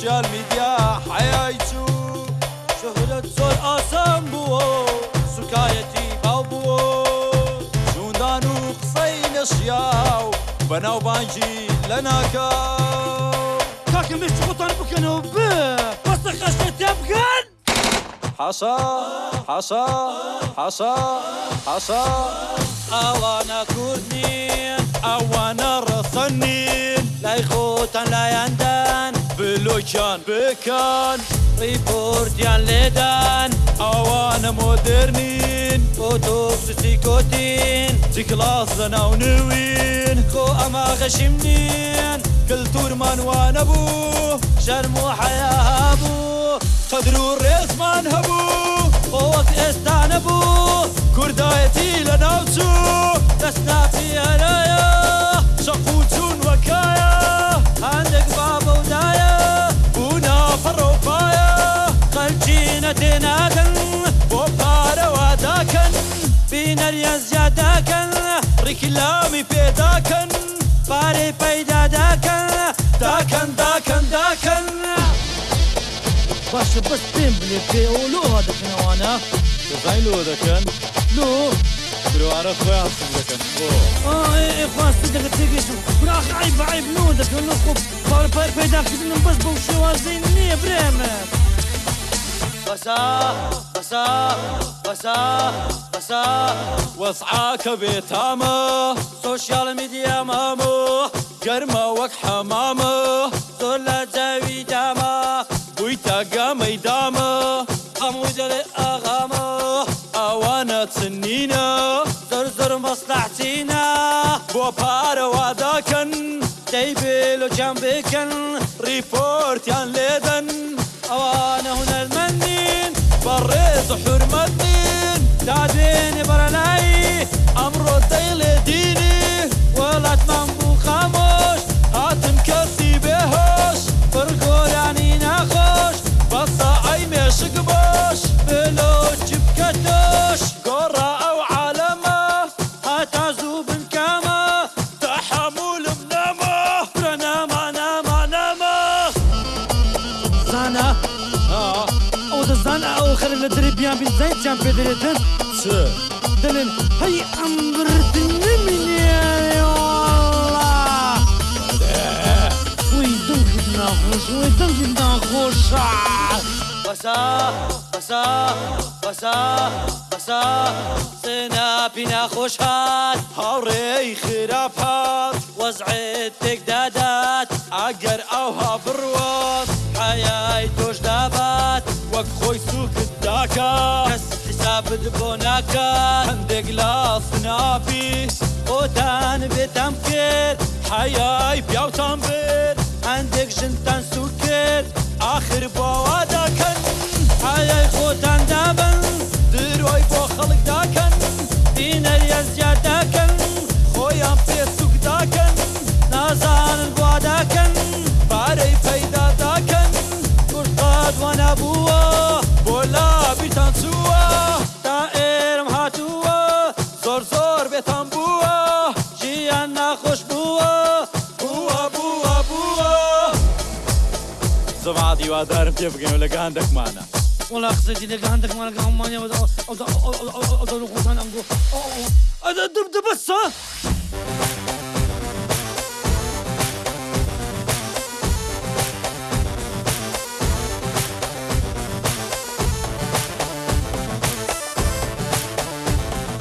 سوشيال ميديا حيايتو شهرت زۆر ئاسان بووە سوکایەتی باو بووە جوندان و قسەی نەشیاو بەناوبانجی لە ناکاو کاکە مشت خۆتان بکەنەوە بە پستە خەشتە تێ بکەن حەسا حەسا حەسا حەسا ئەوانە کوردنین ئەوانە ڕەسەنین لای خۆتان لایەندان بلۆکیان بکەن ڕیپۆرتیان لێدان ئەوانە مۆدررنین ئۆتۆکسسی کۆتین جیکلاس لە ناو نوین. خۆ ئەما غەشیم نین کللتورمان وانە بوو شەرم و حیا هەبوو قدر و ڕێزمان هەبوو خۆوەک ئێستا نەبوو خەلچینە تێناکەن بۆ پارەوە داکەن بینەریە زیاداکەن ڕیکلامی پێداکەن پارەی پەیدا داکەن داکەن داکەن داکەن باشە بەس پێم بلێ پێ ئەو لۆ دەکەنەوانە دەزای لۆ دەکەن لۆ درۆوارە خۆیان سم دەکەن بۆ خواستی دەگە تێگەشتم براخ عیب عیب نۆ دەکەن لە خۆ پارە پار پەیداکردنم بەس بەو شێوازەی نییە برێمە بەسا بەسا بەسا بەسا وەسعاکە بێتامە سۆشیال میدیا مامۆ گەرمە وەک حەمامە زۆر لە جاوی دامە بوویتە گەمەی دامە هەموو دەڵێ ئاغامە ئەوانە چنینە زۆر زۆر مەسلحچینە بۆ پارەوا داکەن بەڕێز و حرمەتین دادێنێ بەرەلایی ئەمڕۆ دەیڵێ دینی وڵاتمان بوو خامۆش هاتم کەسی بێهۆش بڕگۆرانی ناخۆش بەسا ئەی مێشک بۆش دەزانە ئەو خەر لە دەری بیان بین زایتیان پێ دەرێتن چ دەڵێن هەی ئەمبرتن نمینێ وی دڵکت ناخۆش وی دڵکت ناخۆشە بەسا بەسا بەسا بەسا سناپی ناخۆش هات هاوڕێی خراپ هات وەزعێت تێکدادات ئەگەر ئەوها بڕوات حیای تۆش دابات وەک خۆی سوکت داکە کەس حسابت بۆ ناکات هەندێک لاس ناپی ئۆتان بێتام کرد. حیای پیاوتان برد هەندێک ژنتان سوور کرد. آخر بۆوا داکەن. ئایای خۆتان دابن. دروۆی بۆ خەڵک داکەن. دینەریە زیاد داکەن. خۆیان پێ سوک داکەن. نازانن بوا داکەن. پارەی پەیدا داکەن. کورتاد وەنا بووە. زما دیوادارم پێ بگەین و لە گاندەکمانە وڵا قسەی لەگە هەندێکمانەکە هەمانیەوە خۆتان ئەمگۆ دەبەسە